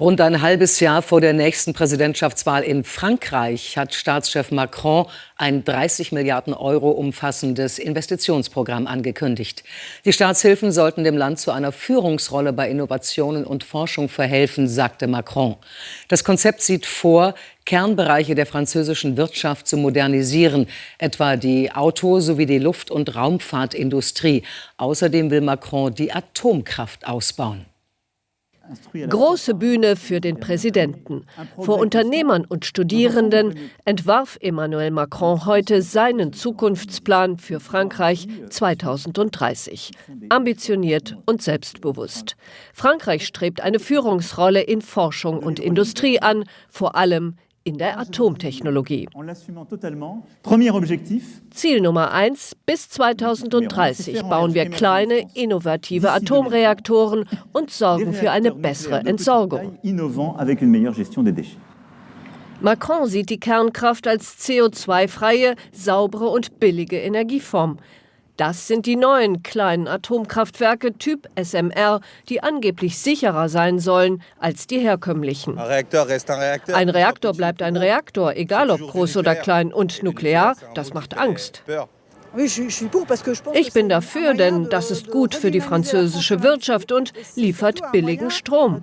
Rund ein halbes Jahr vor der nächsten Präsidentschaftswahl in Frankreich hat Staatschef Macron ein 30 Milliarden Euro umfassendes Investitionsprogramm angekündigt. Die Staatshilfen sollten dem Land zu einer Führungsrolle bei Innovationen und Forschung verhelfen, sagte Macron. Das Konzept sieht vor, Kernbereiche der französischen Wirtschaft zu modernisieren, etwa die Auto- sowie die Luft- und Raumfahrtindustrie. Außerdem will Macron die Atomkraft ausbauen. Große Bühne für den Präsidenten. Vor Unternehmern und Studierenden entwarf Emmanuel Macron heute seinen Zukunftsplan für Frankreich 2030. Ambitioniert und selbstbewusst. Frankreich strebt eine Führungsrolle in Forschung und Industrie an, vor allem in der Atomtechnologie. Ziel Nummer eins: Bis 2030 bauen wir kleine, innovative Atomreaktoren und sorgen für eine bessere Entsorgung. Macron sieht die Kernkraft als CO2-freie, saubere und billige Energieform. Das sind die neuen kleinen Atomkraftwerke Typ SMR, die angeblich sicherer sein sollen als die herkömmlichen. Ein Reaktor bleibt ein Reaktor, egal ob groß oder klein. Und nuklear, das macht Angst. Ich bin dafür, denn das ist gut für die französische Wirtschaft und liefert billigen Strom.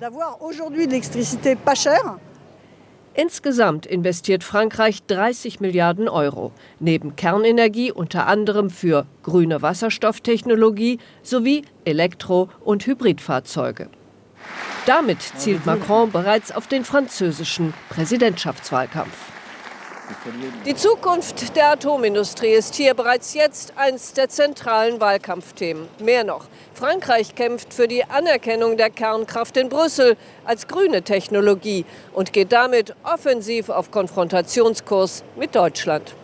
Insgesamt investiert Frankreich 30 Milliarden Euro, neben Kernenergie unter anderem für grüne Wasserstofftechnologie sowie Elektro- und Hybridfahrzeuge. Damit zielt Macron bereits auf den französischen Präsidentschaftswahlkampf. Die Zukunft der Atomindustrie ist hier bereits jetzt eines der zentralen Wahlkampfthemen. Mehr noch, Frankreich kämpft für die Anerkennung der Kernkraft in Brüssel als grüne Technologie und geht damit offensiv auf Konfrontationskurs mit Deutschland.